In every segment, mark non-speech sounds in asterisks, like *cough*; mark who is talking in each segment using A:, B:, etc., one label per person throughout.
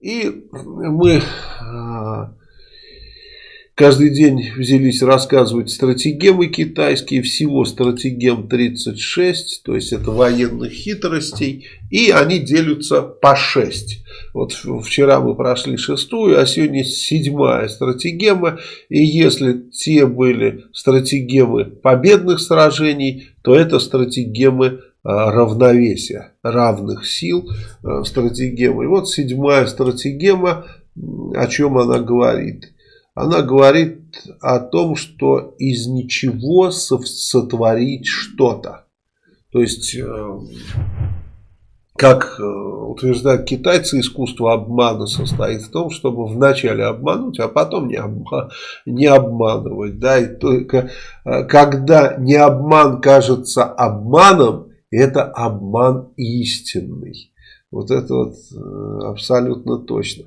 A: И мы а, каждый день взялись рассказывать стратегемы китайские, всего стратегем 36, то есть это военных хитростей, и они делятся по 6. Вот вчера мы прошли шестую, а сегодня седьмая стратегема, и если те были стратегемы победных сражений, то это стратегемы равновесия, равных сил а, стратегемы. И вот седьмая стратегема, о чем она говорит? она говорит о том, что из ничего сотворить что-то. То есть, э, как э, утверждают китайцы, искусство обмана состоит в том, чтобы вначале обмануть, а потом не, обма не обманывать. Да? И только э, когда не обман кажется обманом, это обман истинный. Вот это вот абсолютно точно.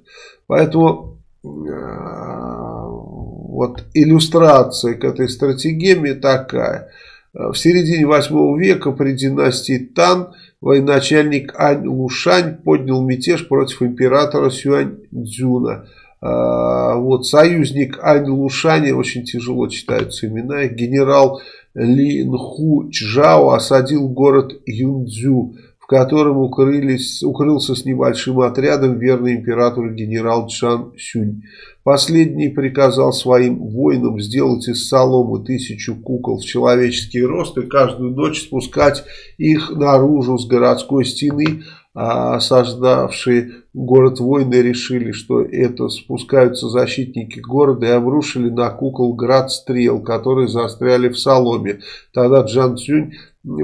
A: Поэтому вот иллюстрация к этой стратегии такая. В середине 8 века при династии Тан военачальник Ань Лушань поднял мятеж против императора Сюань Цзюна. Вот союзник Ань Лушаня, очень тяжело читаются имена, генерал Ли Нху Чжао осадил город Юнцзю в котором укрылись, укрылся с небольшим отрядом верный императору генерал Чан Сюнь. Последний приказал своим воинам сделать из соломы тысячу кукол в человеческий рост и каждую ночь спускать их наружу с городской стены, осаждавшие город воины решили, что это спускаются защитники города и обрушили на кукол град стрел, которые застряли в соломе. Тогда Джан Цюнь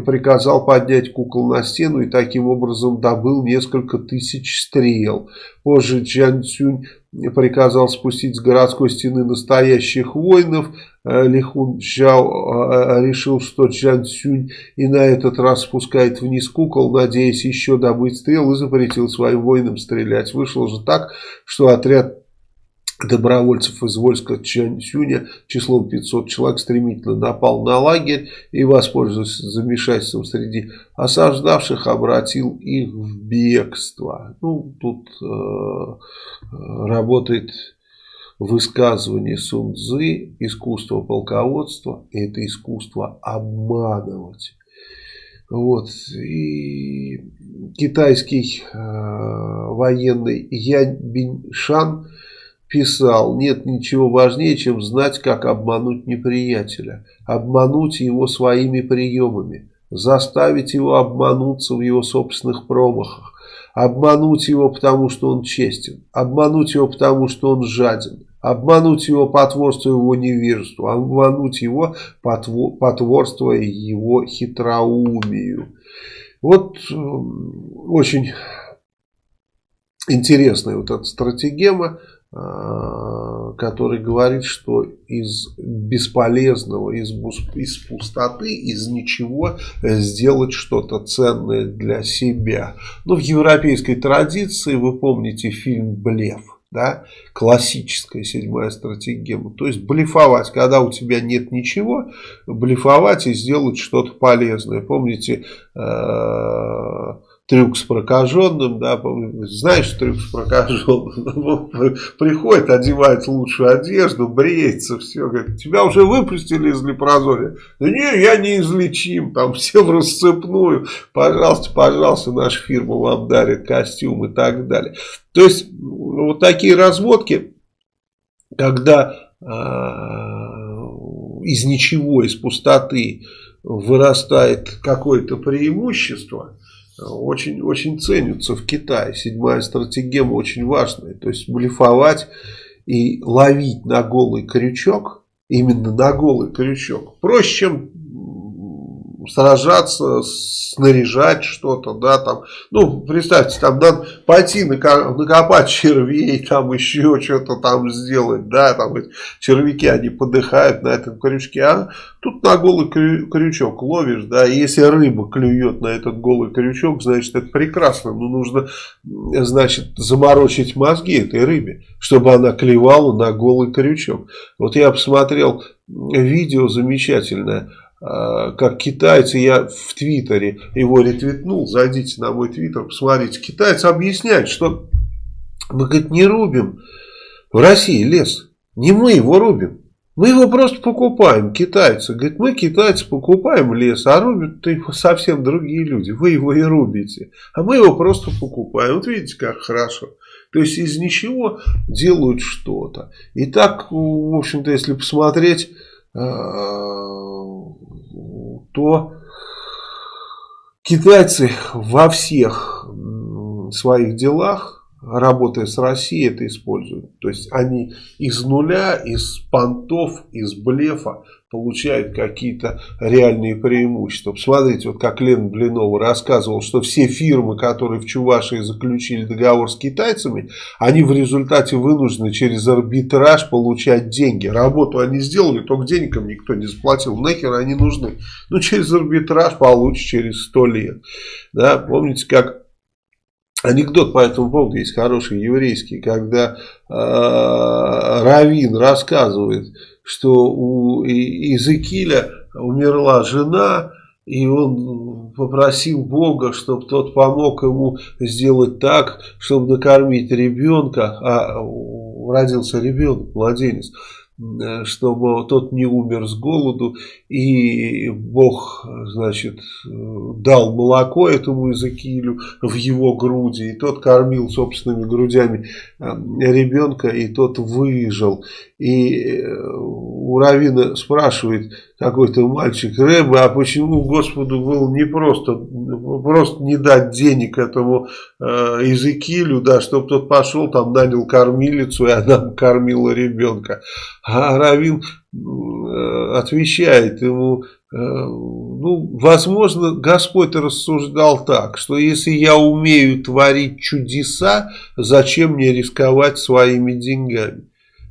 A: приказал поднять кукол на стену и таким образом добыл несколько тысяч стрел. Позже Джан Цюнь приказал спустить с городской стены настоящих воинов. Э, Лихун Чжао э, решил, что Джан Цюнь и на этот раз спускает вниз кукол, надеясь еще добыть стрел и запретил своим воинам стрелять. Вышло же так, что отряд добровольцев из войска Чансюня числом 500 человек стремительно напал на лагерь и, воспользовавшись замешательством среди осаждавших, обратил их в бегство. Ну, тут э, работает высказывание Сун Цзы, искусство полководства, это искусство обманывать. Вот. И китайский э, военный Янь Биньшан писал, нет ничего важнее, чем знать, как обмануть неприятеля, обмануть его своими приемами, заставить его обмануться в его собственных промахах, обмануть его, потому что он честен, обмануть его, потому что он жаден, обмануть его, потворствуя его невежеству, обмануть его, потворствуя его хитроумию. Вот очень интересная вот эта стратегема. А, который говорит, что из бесполезного, из, из пустоты, из ничего сделать что-то ценное для себя. Ну, в европейской традиции, вы помните фильм «Блеф», да, классическая седьмая стратегия. То есть блефовать, когда у тебя нет ничего, блефовать и сделать что-то полезное. Помните, э трюк с прокаженным, да, знаешь трюк с прокаженным, *laughs* приходит, одевает лучшую одежду, бреется, все, говорит, тебя уже выпустили из лепрозория, да не, я не излечим, там все в расцепную, пожалуйста, пожалуйста, наша фирма вам дарит костюм и так далее. То есть, вот такие разводки, когда э, из ничего, из пустоты вырастает какое-то преимущество, очень, очень ценятся в Китае. Седьмая стратегема очень важная. То есть блефовать и ловить на голый крючок, именно на голый крючок, проще, чем сражаться, снаряжать что-то, да, там, ну, представьте, там надо пойти накопать червей, там еще что-то там сделать, да, там эти червяки, они подыхают на этом крючке, а тут на голый крючок ловишь, да, и если рыба клюет на этот голый крючок, значит, это прекрасно, но нужно, значит, заморочить мозги этой рыбе, чтобы она клевала на голый крючок. Вот я посмотрел видео замечательное, как китайцы, я в Твиттере его ретвитнул, зайдите на мой Твиттер, посмотрите, китайцы объясняют, что Мы, говорит, не рубим в России лес. Не мы его рубим. Мы его просто покупаем, китайцы. Говорит, мы, китайцы, покупаем лес, а рубят его совсем другие люди. Вы его и рубите. А мы его просто покупаем. Вот видите, как хорошо. То есть из ничего делают что-то. И так, в общем-то, если посмотреть, э, то китайцы во всех своих делах работая с Россией, это используют. То есть они из нуля, из понтов, из блефа получают какие-то реальные преимущества. Посмотрите, вот как Лен Блинова рассказывал, что все фирмы, которые в Чувашии заключили договор с китайцами, они в результате вынуждены через арбитраж получать деньги. Работу они сделали, только денег им никто не заплатил. Нахер они нужны? Ну, через арбитраж получишь через сто лет. Да, помните, как Анекдот по этому поводу есть хороший еврейский, когда э, Равин рассказывает, что у Иезекииля умерла жена, и он попросил Бога, чтобы тот помог ему сделать так, чтобы накормить ребенка, а родился ребенок, младенец. Э, чтобы тот не умер с голоду, и Бог, значит, дал молоко этому Изакилю в его груди, и тот кормил собственными грудями э, ребенка, и тот выжил. И э, у Равина спрашивает какой-то мальчик, Рэбе, а почему Господу было не просто, просто не дать денег этому э, Изекилю, да, чтобы тот пошел, там нанял кормилицу, и она кормила ребенка. А Равин э, отвечает ему, э, ну, возможно, Господь рассуждал так, что если я умею творить чудеса, зачем мне рисковать своими деньгами?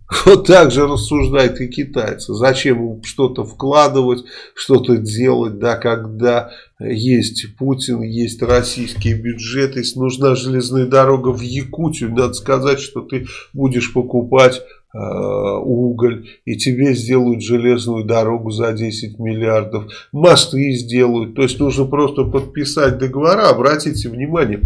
A: *laughs* Вот так же рассуждают и китайцы. Зачем что-то вкладывать, что-то делать, да, когда есть Путин, есть российский бюджет, если нужна железная дорога в Якутию, надо сказать, что ты будешь покупать уголь, и тебе сделают железную дорогу за 10 миллиардов, мосты сделают, то есть нужно просто подписать договора, обратите внимание,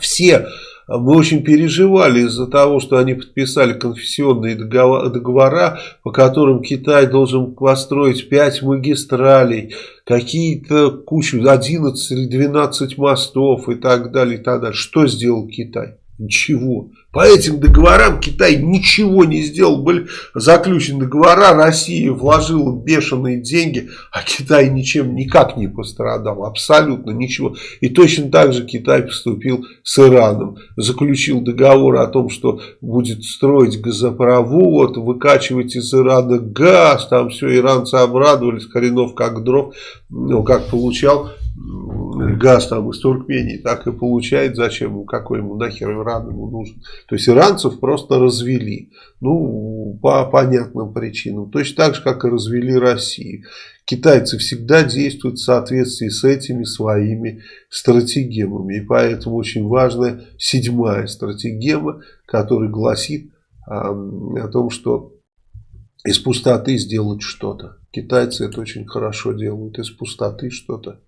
A: все мы очень переживали из-за того, что они подписали конфессионные договора, по которым Китай должен построить 5 магистралей, какие-то кучу, 11 или 12 мостов и так далее, и так далее. Что сделал Китай? Ничего. По этим договорам Китай ничего не сделал. Были заключены договора, Россия вложила бешеные деньги, а Китай ничем никак не пострадал. Абсолютно ничего. И точно так же Китай поступил с Ираном. Заключил договор о том, что будет строить газопровод, выкачивать из Ирана газ. Там все, иранцы обрадовались, коренов как дров. Ну, как получал газ там из Туркмении, так и получает, зачем ему, какой ему нахер Иран ему нужен. То есть иранцев просто развели, ну, по понятным причинам, точно так же, как и развели Россию. Китайцы всегда действуют в соответствии с этими своими стратегемами, и поэтому очень важная седьмая стратегема, которая гласит а, о том, что из пустоты сделать что-то. Китайцы это очень хорошо делают, из пустоты что-то